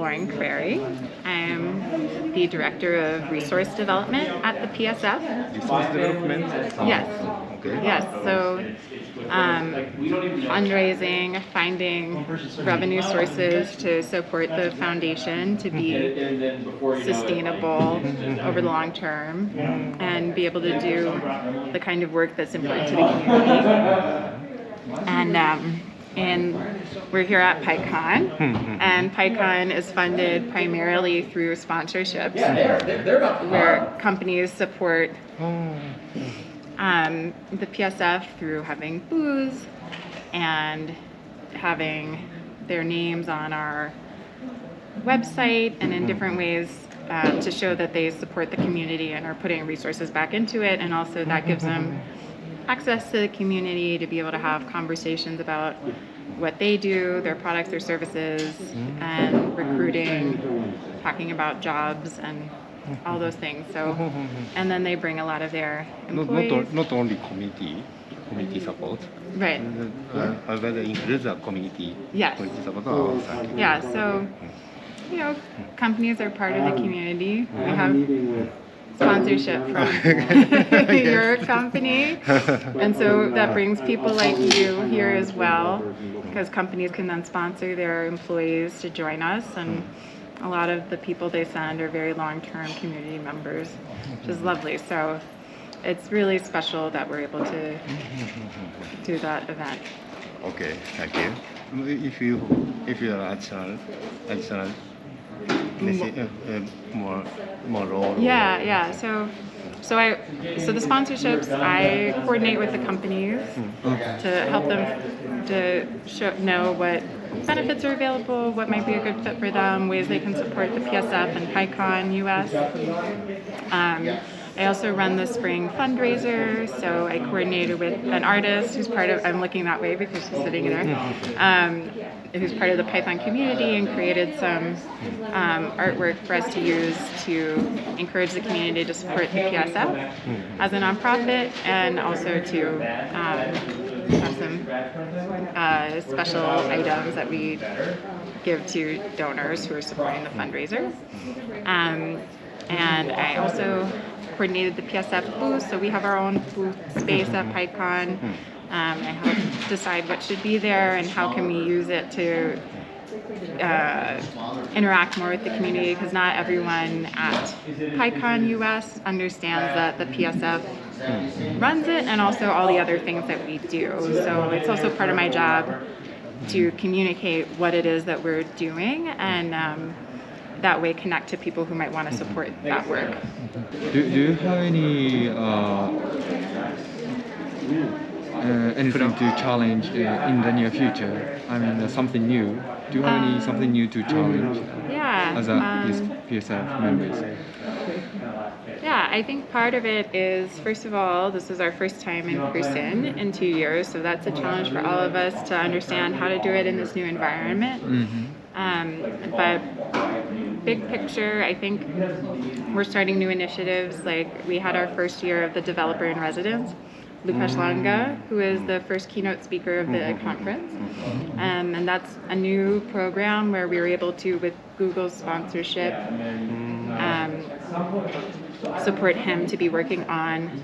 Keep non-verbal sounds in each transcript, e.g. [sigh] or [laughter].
Loren Crary. I'm the Director of Resource Development at the PSF. Resource development? Yes. Okay. Yes, so um, fundraising, finding revenue sources to support the foundation to be sustainable over the long term and be able to do the kind of work that's important to the community. And um, and we're here at PyCon, and PyCon is funded primarily through sponsorships, yeah, they're, they're about where companies support um, the PSF through having booths and having their names on our website and in different ways um, to show that they support the community and are putting resources back into it. And also that gives them [laughs] access to the community to be able to have conversations about what they do, their products, their services, and recruiting, talking about jobs and all those things. So, and then they bring a lot of their Not, employees. not, not only community, community support, Right. uh, but includes the community, Yes. community support outside. Yeah, so, you know, companies are part of the community. We have sponsorship from [laughs] [laughs] your company. [laughs] And so that brings people like you here as well, because companies can then sponsor their employees to join us. And a lot of the people they send are very long-term community members, which is lovely. So it's really special that we're able to do that event. Okay, thank you. If you if you are additional additional message, uh, uh, more more role. Yeah, yeah. So, so I, so the sponsorships, I coordinate with the companies to help them to show, know what benefits are available, what might be a good fit for them, ways they can support the PSF and PyCon US. Um, I also run the spring fundraiser, so I coordinated with an artist who's part of, I'm looking that way because she's sitting there, um, who's part of the Python community and created some um, artwork for us to use to encourage the community to support the PSF as a nonprofit and also to um, have some uh, special items that we give to donors who are supporting the fundraiser. Um, and I also coordinated the PSF booth, so we have our own booth space at PyCon. Um, I help decide what should be there and how can we use it to uh, interact more with the community because not everyone at PyCon US understands that the PSF runs it and also all the other things that we do. So it's also part of my job to communicate what it is that we're doing and um, that way connect to people who might want to support that work. Do, do you have any uh, uh, anything to challenge uh, in the near future? I mean, uh, something new. Do you have any something new to challenge Yeah. as a um, PSF members? Yeah, I think part of it is, first of all, this is our first time in person in two years, so that's a challenge for all of us to understand how to do it in this new environment. Um, but big picture, I think we're starting new initiatives. Like we had our first year of the developer in residence, Lukasz Langa, who is the first keynote speaker of the conference. Um, and that's a new program where we were able to, with Google's sponsorship, um, support him to be working on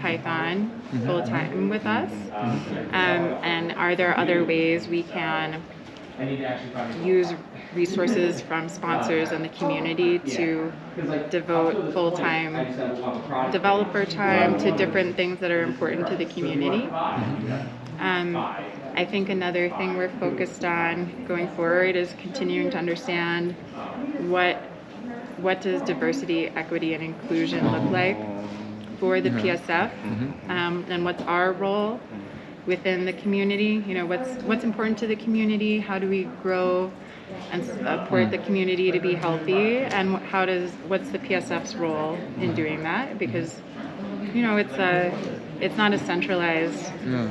Python full time with us? Um, and are there other ways we can use resources from sponsors and the community to devote full time developer time to different things that are important to the community? Um, I think another thing we're focused on going forward is continuing to understand what what does diversity, equity, and inclusion look like for the PSF, um, and what's our role within the community. You know, what's what's important to the community? How do we grow and support the community to be healthy? And how does what's the PSF's role in doing that? Because you know, it's a it's not a centralized Yeah.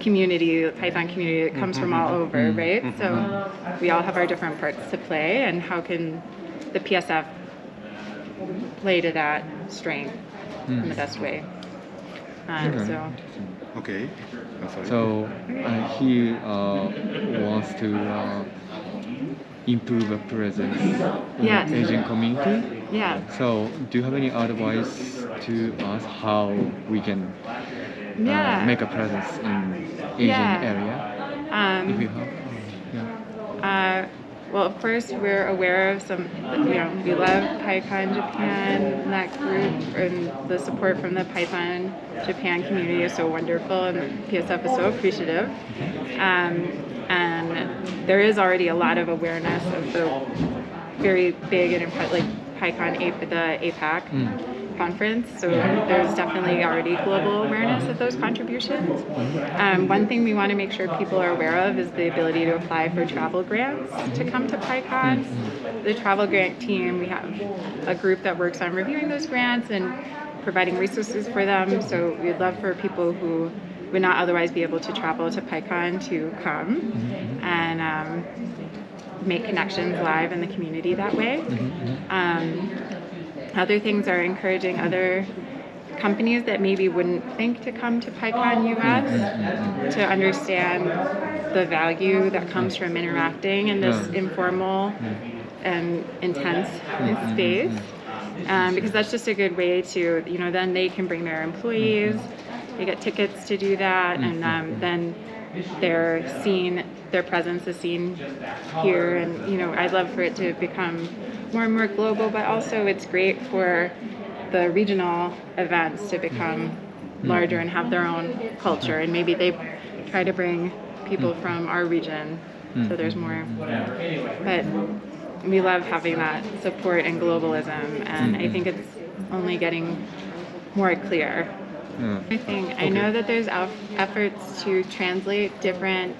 community, Python community that comes from all over, right? So we all have our different parts to play, and how can the PSF play to that strength in the best way? Um, Okay. so Okay. So uh, he uh, wants to uh, improve a presence in Yes. Asian community. Yeah. So, do you have any advice to us how we can uh, Yeah. make a presence in Asian Yeah. area? Um, If you have, yeah. Uh, well, of course, we're aware of some, you know, we love PyCon Japan, that group, and the support from the Python Japan community is so wonderful, and PSF is so appreciative. Um, and there is already a lot of awareness of the very big and imp- like PyCon, the APAC conference. So there's definitely already global awareness of those contributions. Um, one thing we want to make sure people are aware of is the ability to apply for travel grants to come to PyCon. The travel grant team, we have a group that works on reviewing those grants and providing resources for them. So we'd love for people who would not otherwise be able to travel to PyCon to come and um, make connections live in the community that way. Um, other things are encouraging other companies that maybe wouldn't think to come to PyCon US mm-hmm. to understand the value that comes mm-hmm. from interacting in this informal mm-hmm. and intense space. Um, because that's just a good way to, you know, then they can bring their employees, they get tickets to do that, and um, then they're seen, their presence is seen here. And, you know, I'd love for it to become more and more global, but also it's great for the regional events to become mm-hmm. larger and have their own culture. And maybe they try to bring people mm. from our region so there's mm-hmm. more. Mm-hmm. But we love having that support and globalism, and I think it's only getting more clear. I think I know that there's efforts to translate different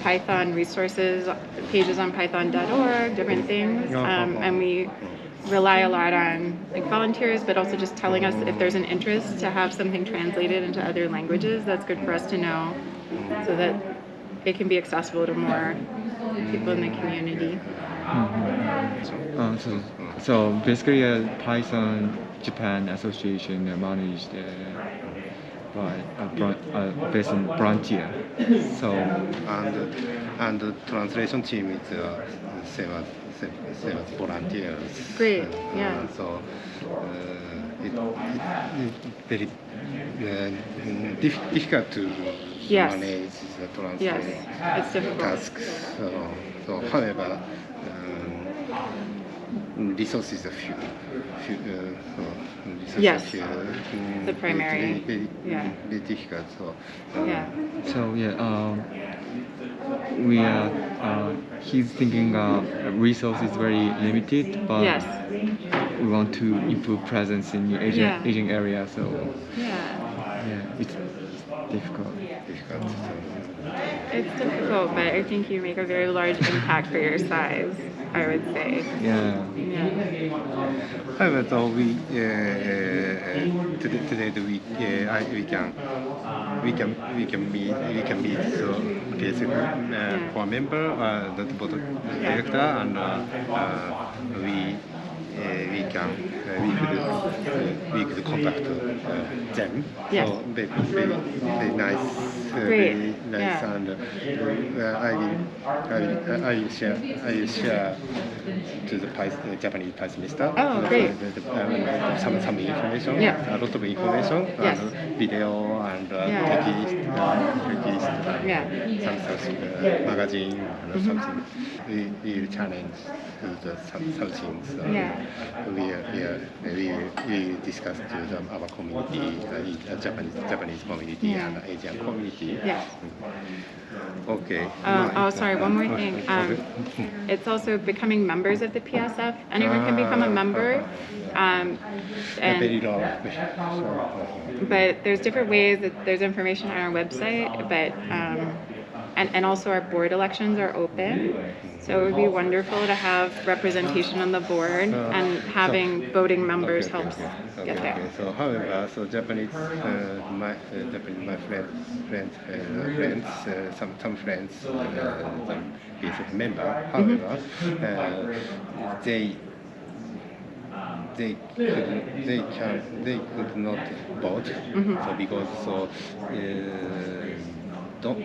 Python resources, pages on Python.org, different things, um, and we rely a lot on like volunteers, but also just telling us if there's an interest to have something translated into other languages. That's good for us to know, so that it can be accessible to more people in the community. Uh, so, so basically, uh, Python Japan Association managed uh, by a bran- uh, based in Frontier. So, and and the translation team is uh, same as same, same as volunteers. Great, Uh, yeah. so uh, it, it, it very uh, mm, dif- difficult to Yes. manage the translation Yes, it's difficult. tasks. So, so however. Um, resources are few, few uh, so resources Yes. are few, mm, The primary, very, very, yeah. very difficult. So, uh, Yeah. so yeah, um, we are. Uh, he's thinking uh, resource is very limited, but Yes. we want to improve presence in the Asian Yeah. Asian area. So Yeah. yeah, it's difficult. difficult. So, It's difficult, but I think you make a very large impact for your size, I would say. Yeah. Yeah. However, though we uh, uh, today, today we uh, I, we can we can we can meet we can meet so PSF uh, for member uh, the board director and uh, uh, we. Uh, we can uh, we could uh, we could contact uh, them. Yes. So very, very, very nice, very nice, Yeah. and I will I will I will share I will share to the Japanese Python minister. Oh, great. um, some some information. Yeah. A lot of information. Yes. Video and uh, Yeah. text, Yeah. some something uh, magazine and something. We we will challenge to the some, some things. Uh, Yeah. We are, we are, we we discuss to the, our community, uh, Japanese Japanese community Yeah. and Asian community. Yes. Okay. Um, oh, sorry, one more thing. Um, it's also becoming members of the PSF. Anyone can become a member. Um, A very and, but there's different ways that there's information on our website, but um, and, and also our board elections are open. So it would be wonderful to have representation on the board and having voting members Okay, helps okay. get Okay, there. okay. So, however, so Japanese, uh, my uh, Japanese, my friend, friends, uh, friends, uh, some some friends, uh, some member. Mm-hmm. However, uh, they they could they can they could not vote. Mm-hmm. So because so uh, don't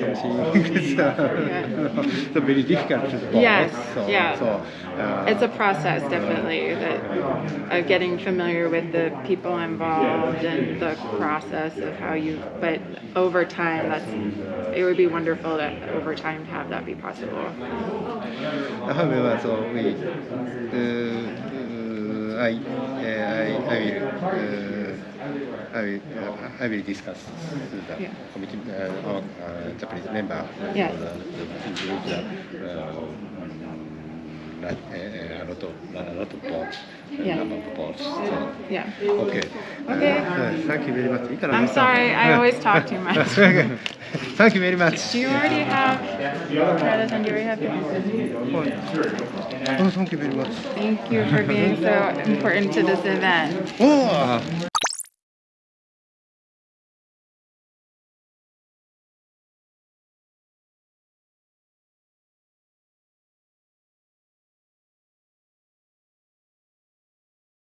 or something. it's, so very difficult to. Yes, So, yeah. So, uh, It's a process, definitely, that of getting familiar with the people involved and the process of how you. But over time, that's it would be wonderful to over time to have that be possible. However, so we, uh, uh, I, uh, I, I will, uh, I will, uh, I will discuss the Yeah. committee, uh, our uh, Japanese member. Yes. The, the, the, uh, uh, a lot of, a lot of boards, Yeah. number of boards. So, Yeah. okay. Okay. Uh, thank you very much. I'm sorry, I always talk too [laughs] much. thank you very much. Do you already have Greta, do you have your thank you very much. Thank you for being so important to this event. Oh,